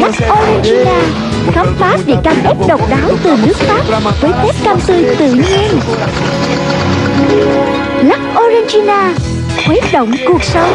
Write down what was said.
Lắc Orangina Khám phá vị cam ép độc đáo từ nước Pháp Với tép cam tươi tự nhiên. Lắc Orangina Khuấy động cuộc sống.